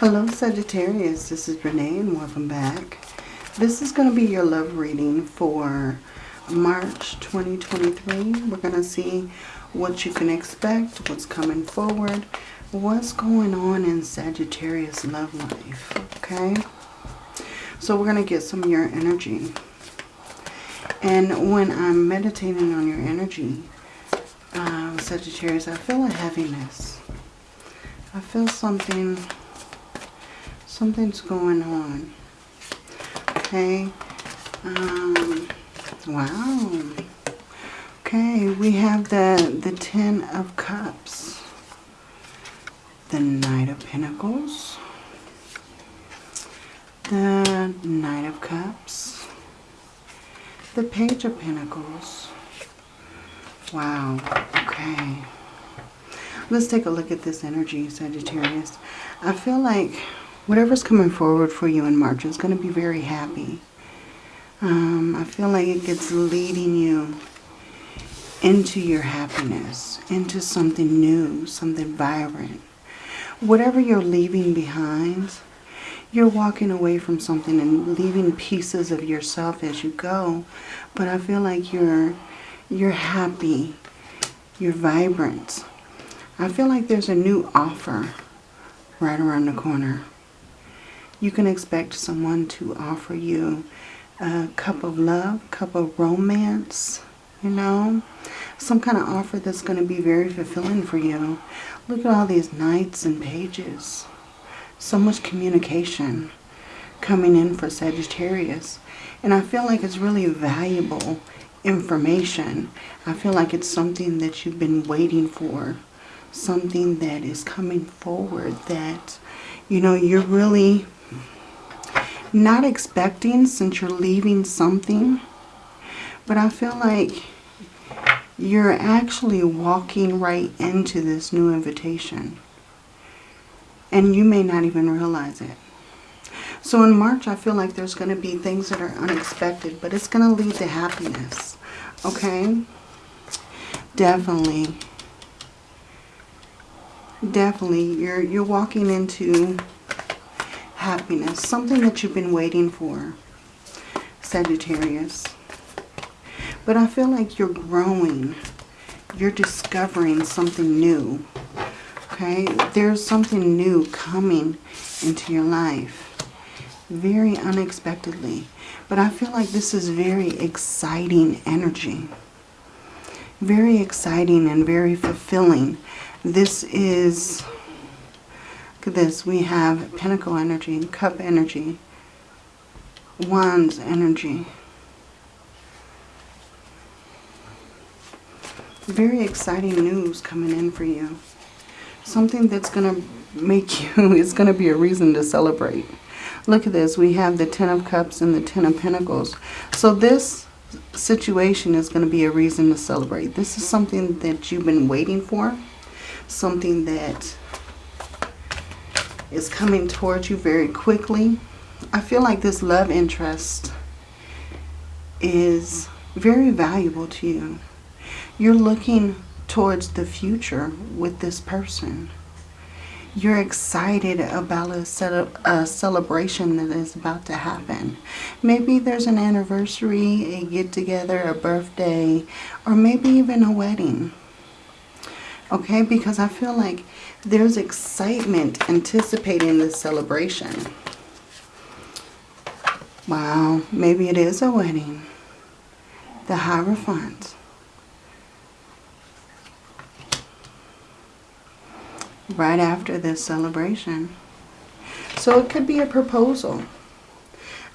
Hello Sagittarius, this is Renee and welcome back. This is going to be your love reading for March 2023. We're going to see what you can expect, what's coming forward, what's going on in Sagittarius love life, okay? So we're going to get some of your energy. And when I'm meditating on your energy, uh, Sagittarius, I feel a heaviness. I feel something, something's going on. Okay. Um, wow. Okay, we have the, the Ten of Cups. The Knight of Pentacles. The Knight of Cups. The Page of Pentacles. Wow. Okay. Let's take a look at this energy, Sagittarius. I feel like whatever's coming forward for you in March is going to be very happy. Um, I feel like it gets leading you into your happiness, into something new, something vibrant. Whatever you're leaving behind, you're walking away from something and leaving pieces of yourself as you go. But I feel like you're you're happy, you're vibrant. I feel like there's a new offer right around the corner. You can expect someone to offer you a cup of love, cup of romance, you know, some kind of offer that's going to be very fulfilling for you. Look at all these knights and pages. So much communication coming in for Sagittarius. And I feel like it's really valuable information. I feel like it's something that you've been waiting for. Something that is coming forward that, you know, you're really not expecting since you're leaving something. But I feel like you're actually walking right into this new invitation. And you may not even realize it. So in March, I feel like there's going to be things that are unexpected, but it's going to lead to happiness. Okay? Definitely. Definitely. You're, you're walking into happiness. Something that you've been waiting for. Sagittarius. But I feel like you're growing. You're discovering something new. Okay? There's something new coming into your life. Very unexpectedly. But I feel like this is very exciting energy. Very exciting and very fulfilling. This is, at this. We have Pentacle energy, Cup energy, Wands energy. very exciting news coming in for you. Something that's going to make you, it's going to be a reason to celebrate. Look at this. We have the Ten of Cups and the Ten of Pentacles. So this situation is going to be a reason to celebrate. This is something that you've been waiting for. Something that is coming towards you very quickly. I feel like this love interest is very valuable to you. You're looking towards the future with this person. You're excited about a, a celebration that is about to happen. Maybe there's an anniversary, a get-together, a birthday, or maybe even a wedding. Okay, because I feel like there's excitement anticipating this celebration. Wow, maybe it is a wedding. The Hierophant. right after this celebration. So it could be a proposal.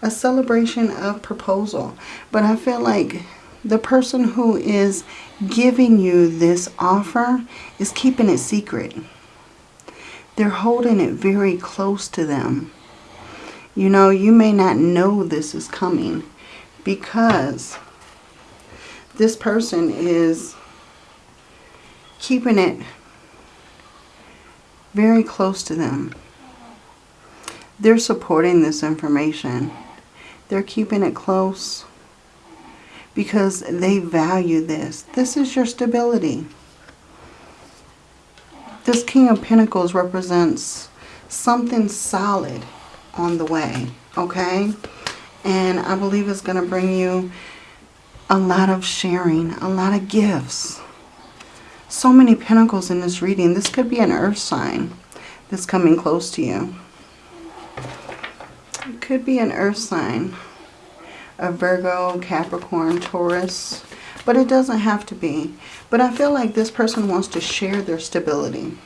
A celebration of proposal. But I feel like the person who is giving you this offer is keeping it secret. They're holding it very close to them. You know, you may not know this is coming because this person is keeping it very close to them. They're supporting this information. They're keeping it close because they value this. This is your stability. This King of Pentacles represents something solid on the way, okay? And I believe it's going to bring you a lot of sharing, a lot of gifts. So many pentacles in this reading. This could be an earth sign that's coming close to you. It could be an earth sign. A Virgo, Capricorn, Taurus. But it doesn't have to be. But I feel like this person wants to share their stability.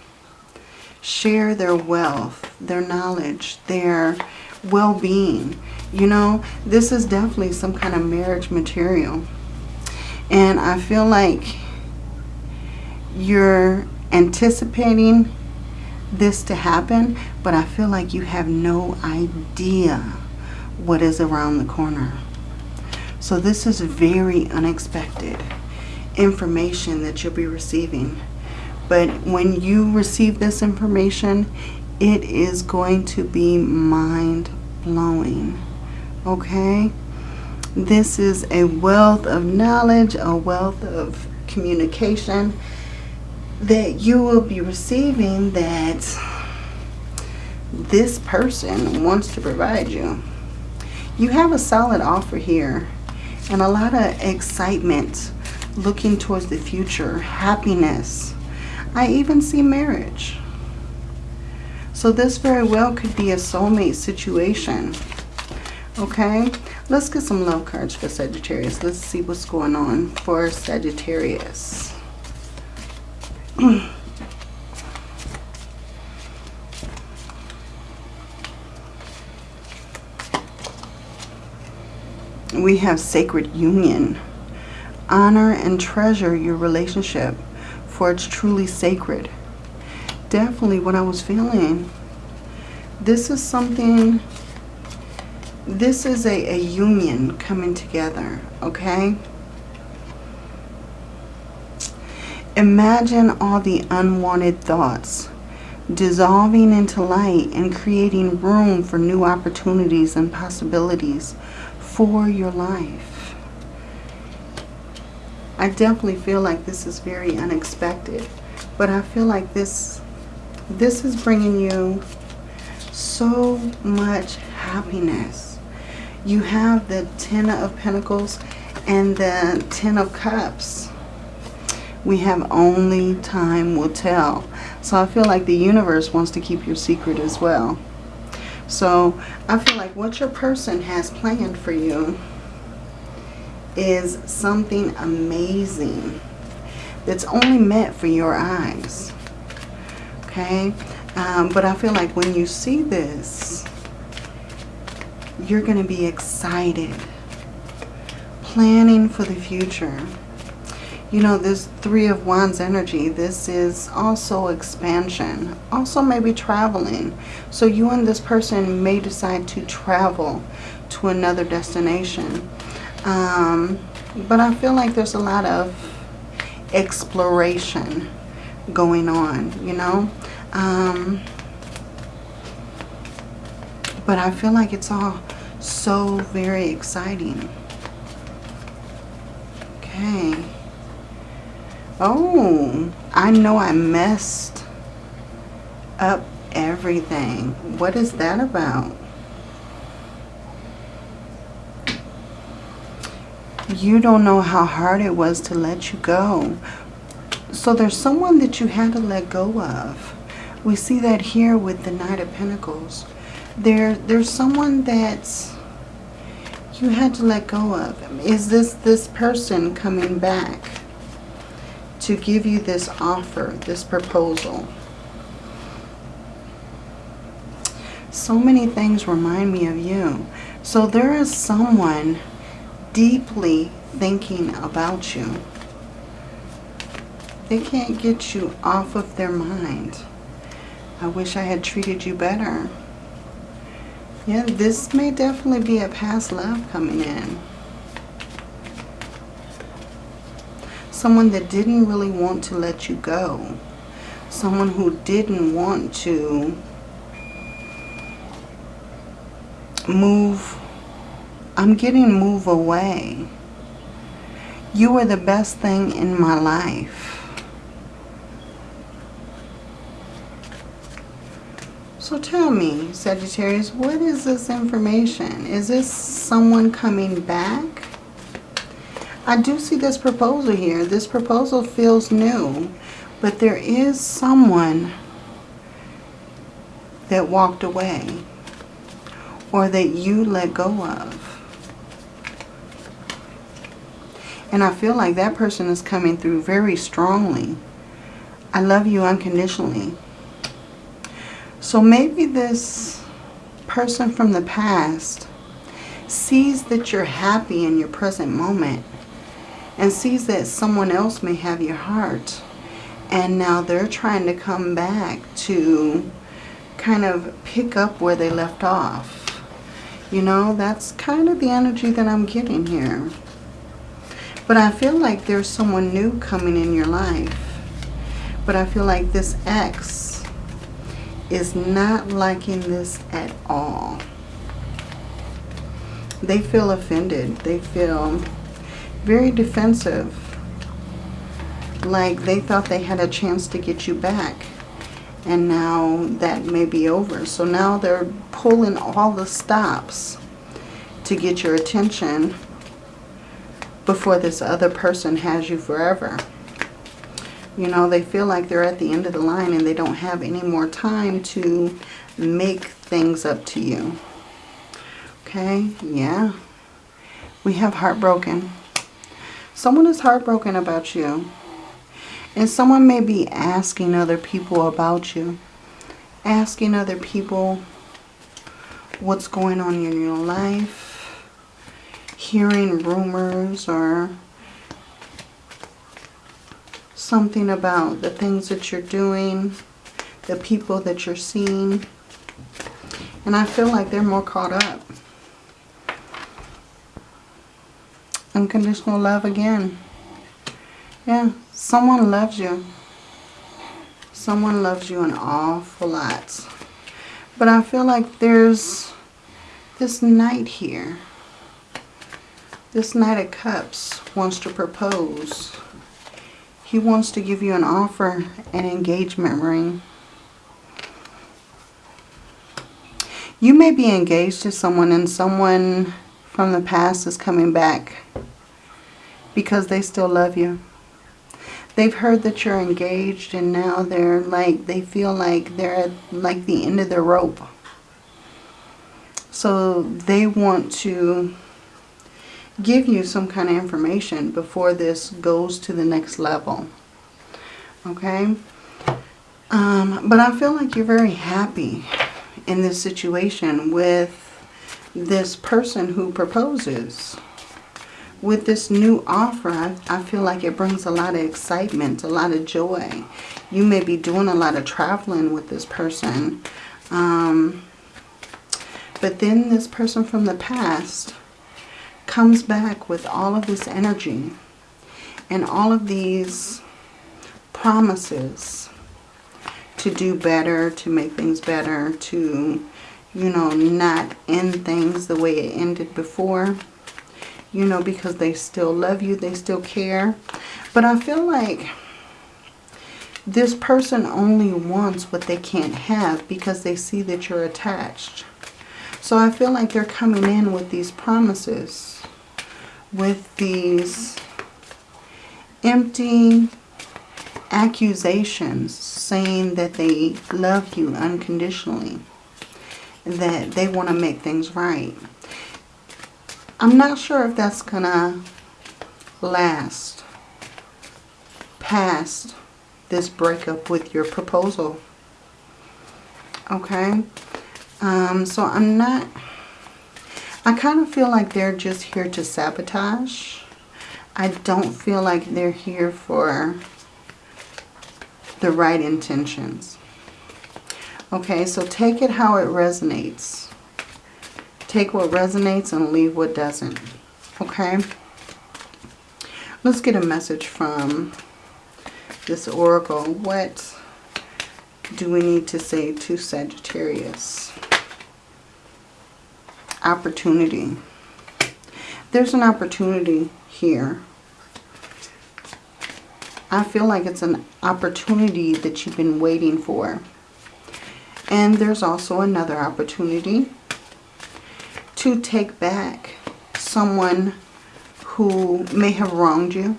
Share their wealth, their knowledge, their well-being. You know, this is definitely some kind of marriage material. And I feel like you're anticipating this to happen, but I feel like you have no idea what is around the corner. So this is very unexpected information that you'll be receiving. But when you receive this information, it is going to be mind-blowing. Okay? This is a wealth of knowledge, a wealth of communication that you will be receiving that this person wants to provide you. You have a solid offer here and a lot of excitement looking towards the future, happiness. I even see marriage. So this very well could be a soulmate situation. Okay, let's get some love cards for Sagittarius. Let's see what's going on for Sagittarius. we have sacred union. Honor and treasure your relationship, for it's truly sacred. Definitely what I was feeling. This is something, this is a, a union coming together, okay? Imagine all the unwanted thoughts dissolving into light and creating room for new opportunities and possibilities for your life. I definitely feel like this is very unexpected, but I feel like this this is bringing you so much happiness. You have the Ten of Pentacles and the Ten of Cups we have only time will tell. So I feel like the universe wants to keep your secret as well. So I feel like what your person has planned for you is something amazing that's only meant for your eyes. Okay? Um, but I feel like when you see this, you're going to be excited. Planning for the future you know, this Three of Wands energy, this is also expansion. Also maybe traveling. So you and this person may decide to travel to another destination. Um, but I feel like there's a lot of exploration going on, you know. Um, but I feel like it's all so very exciting. Okay. Oh, I know I messed up everything. What is that about? You don't know how hard it was to let you go. So there's someone that you had to let go of. We see that here with the Knight of Pentacles. There, there's someone that's you had to let go of. Is this this person coming back? To give you this offer, this proposal. So many things remind me of you. So there is someone deeply thinking about you. They can't get you off of their mind. I wish I had treated you better. Yeah, this may definitely be a past love coming in. Someone that didn't really want to let you go. Someone who didn't want to move. I'm getting move away. You were the best thing in my life. So tell me, Sagittarius, what is this information? Is this someone coming back? I do see this proposal here. This proposal feels new, but there is someone that walked away or that you let go of. And I feel like that person is coming through very strongly. I love you unconditionally. So maybe this person from the past sees that you're happy in your present moment and sees that someone else may have your heart. And now they're trying to come back to kind of pick up where they left off. You know, that's kind of the energy that I'm getting here. But I feel like there's someone new coming in your life. But I feel like this ex is not liking this at all. They feel offended. They feel very defensive. Like they thought they had a chance to get you back. And now that may be over. So now they're pulling all the stops to get your attention before this other person has you forever. You know, they feel like they're at the end of the line and they don't have any more time to make things up to you. Okay, yeah. We have heartbroken. Someone is heartbroken about you. And someone may be asking other people about you. Asking other people what's going on in your life. Hearing rumors or something about the things that you're doing, the people that you're seeing. And I feel like they're more caught up. Unconditional love again. Yeah, someone loves you. Someone loves you an awful lot. But I feel like there's this knight here. This Knight of Cups wants to propose. He wants to give you an offer, an engagement ring. You may be engaged to someone and someone from the past is coming back because they still love you. They've heard that you're engaged and now they're like, they feel like they're at like the end of the rope. So they want to give you some kind of information before this goes to the next level. Okay? Um, but I feel like you're very happy in this situation with this person who proposes. With this new offer, I, I feel like it brings a lot of excitement, a lot of joy. You may be doing a lot of traveling with this person. Um, but then this person from the past comes back with all of this energy and all of these promises to do better, to make things better, to, you know, not end things the way it ended before. You know, because they still love you, they still care. But I feel like this person only wants what they can't have because they see that you're attached. So I feel like they're coming in with these promises with these empty accusations saying that they love you unconditionally, that they want to make things right. I'm not sure if that's going to last past this breakup with your proposal. Okay? Um, so I'm not I kind of feel like they're just here to sabotage. I don't feel like they're here for the right intentions. Okay, so take it how it resonates. Take what resonates and leave what doesn't. Okay? Let's get a message from this oracle. What do we need to say to Sagittarius? opportunity. There's an opportunity here. I feel like it's an opportunity that you've been waiting for. And there's also another opportunity to take back someone who may have wronged you,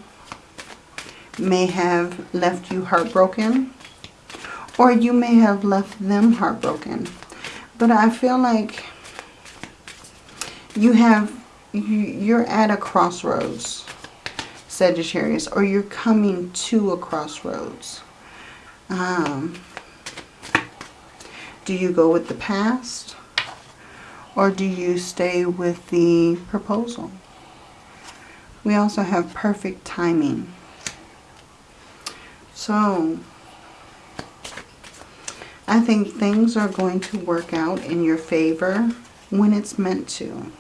may have left you heartbroken, or you may have left them heartbroken. But I feel like you have, you're at a crossroads, Sagittarius, or you're coming to a crossroads. Um, do you go with the past? Or do you stay with the proposal? We also have perfect timing. So, I think things are going to work out in your favor when it's meant to.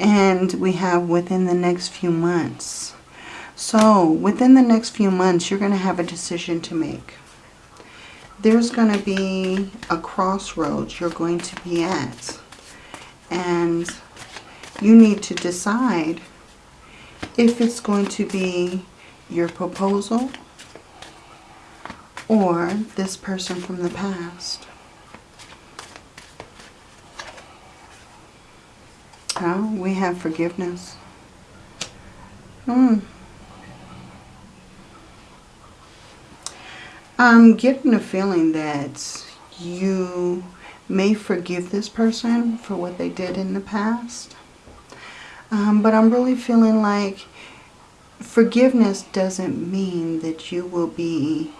And we have within the next few months. So, within the next few months, you're going to have a decision to make. There's going to be a crossroads you're going to be at and you need to decide if it's going to be your proposal or this person from the past. Oh, we have forgiveness. Hmm. I'm getting a feeling that you may forgive this person for what they did in the past. Um, but I'm really feeling like forgiveness doesn't mean that you will be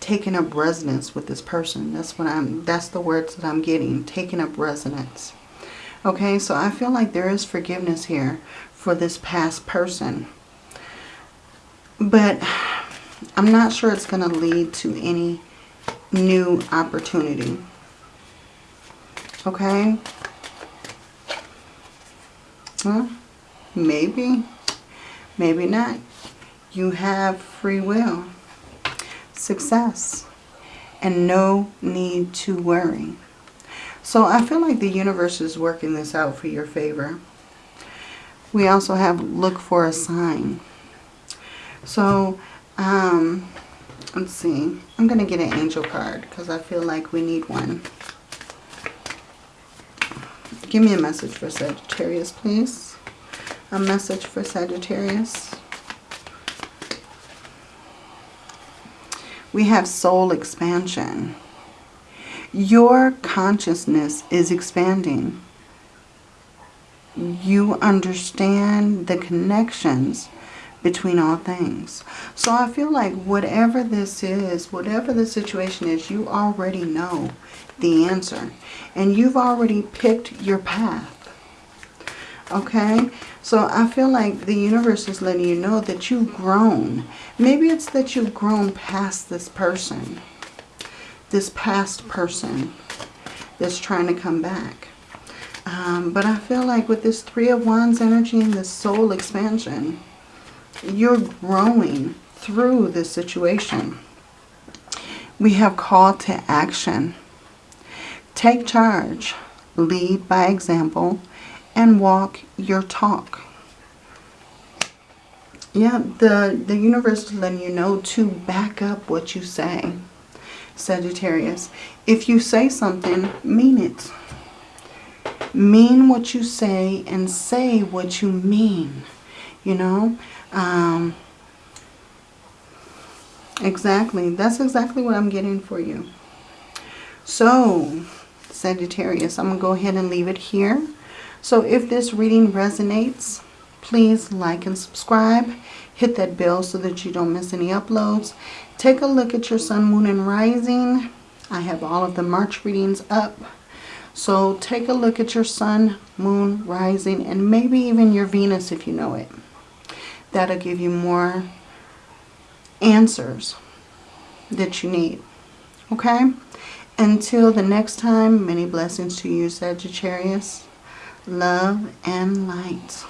taking up resonance with this person. That's what I'm that's the words that I'm getting, taking up resonance. Okay, so I feel like there is forgiveness here for this past person. But I'm not sure it's going to lead to any new opportunity. Okay? Well, maybe, maybe not. You have free will, success, and no need to worry. So I feel like the universe is working this out for your favor. We also have look for a sign. So, um, let's see. I'm going to get an angel card because I feel like we need one. Give me a message for Sagittarius, please. A message for Sagittarius. We have soul expansion. Your consciousness is expanding. You understand the connections between all things. So I feel like whatever this is, whatever the situation is, you already know the answer. And you've already picked your path. Okay? So I feel like the universe is letting you know that you've grown. Maybe it's that you've grown past this person. This past person that's trying to come back. Um, but I feel like with this Three of Wands energy and this soul expansion, you're growing through this situation. We have call to action. Take charge, lead by example, and walk your talk. Yeah, the, the universe is letting you know to back up what you say, Sagittarius. If you say something, mean it. Mean what you say and say what you mean. You know? Um, exactly. That's exactly what I'm getting for you. So, Sagittarius. I'm going to go ahead and leave it here. So if this reading resonates, please like and subscribe. Hit that bell so that you don't miss any uploads. Take a look at your sun, moon, and rising. I have all of the March readings up. So take a look at your sun, moon, rising, and maybe even your Venus if you know it. That'll give you more answers that you need. Okay? Until the next time, many blessings to you, Sagittarius. Love and light.